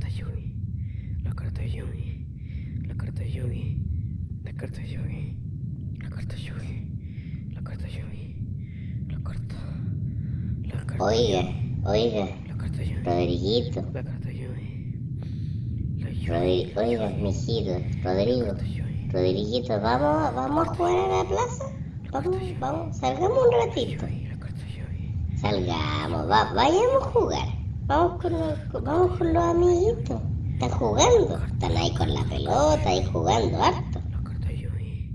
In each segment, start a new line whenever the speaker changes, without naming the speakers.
carta Yugi. La carta Yugi. La carta Yugi. La carta Yugi. La carta Yugi. La carta Yugi. La carta. La carta.
Oiga, oiga,
La carta Yugi.
Rodriguito.
La carta Yugi.
Rodri- oiga, mijito, Rodrigo. Rodriguito, ¿vamos, ¿vamos a jugar a la plaza? Vamos, vamos, salgamos un ratito. Salgamos, va, vayamos a jugar. Vamos con, los, vamos con los amiguitos. Están jugando, están ahí con la pelota y jugando harto.
La carta Yugi.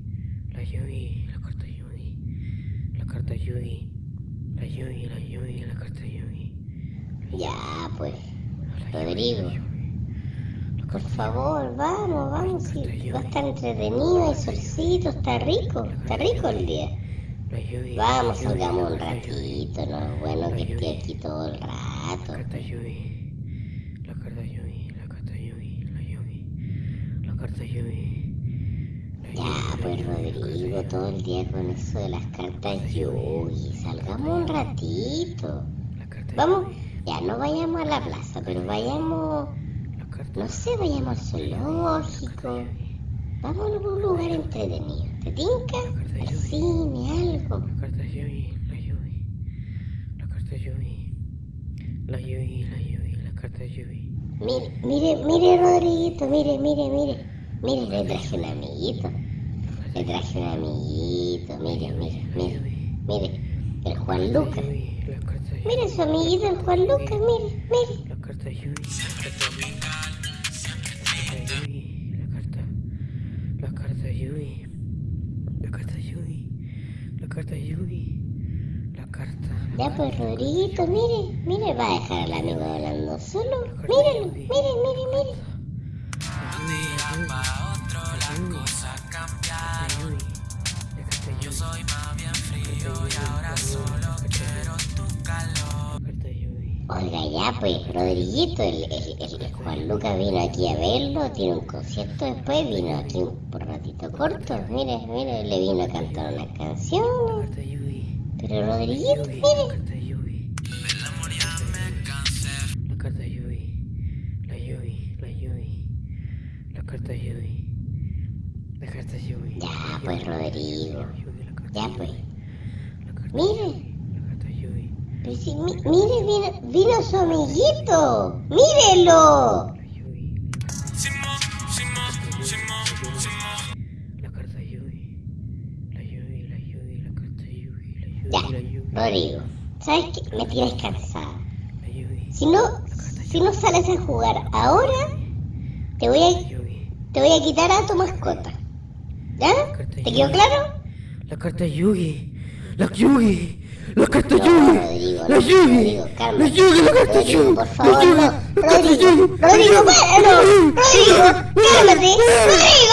La Yugi. La carta Yugi. La carta Yugi. La Yugi. La Yugi. La carta Yugi.
Ya, pues, Rodrigo. Por favor, vamos, vamos. va a estar entretenido, hay solcito, está rico, está rico el día. Vamos, salgamos un ratito, no es bueno que esté aquí todo el
La
rato.
La carta Yugi. La carta Yugi. La Yugi. La carta Yugi.
Ya, pues Rodrigo, todo el día con eso de las cartas Yugi. Salgamos un ratito. Vamos, ya no vayamos a la plaza, pero vayamos, no sé, vayamos al zoológico. Vamos a algún lugar entretenido. ¿Te tinca? Cine, algo.
La carta Yugi. La Yugi. La carta Yugi. La Yugi. La Yugi. La carta Yugi.
Mire, mire, mire, Rodriguito, mire, mire, mire. Mire, le traje un amiguito. Le traje un amiguito, mire, mire, mire. Mire, el Juan Lucas. Mire su amiguito, el Juan Lucas, mire, mire.
La carta Yugi. La carta Yugi. La carta Yugi. La carta.
Ya pues, Rodriguito, mire, mire, va a dejar al amigo hablando solo. Ya pues, Rodriguito, el, el- el- el Juan Lucas vino aquí a verlo, tiene un concierto después, vino aquí un por ratito corto. Mire, mire, le vino a cantar unas canciones. Pero Rodriguito, mire. Ya pues, Rodrigo. Ya pues. Mire, Mire, vino, vino su amiguito. Mírelo. Ya. Rodrigo. ¿Sabes qué? Me tienes cansada. Si no, si no sales a jugar ahora, te voy a, te voy a quitar a tu mascota. ¿Ya? ¿Te quedó claro?
La carta Yugi. La Yugi. La carta
No,
Yugi.
No,
Yugi.
Rodrigo,
La
cálmate.
Yugi,
Rodrigo, cálmate. Rodrigo.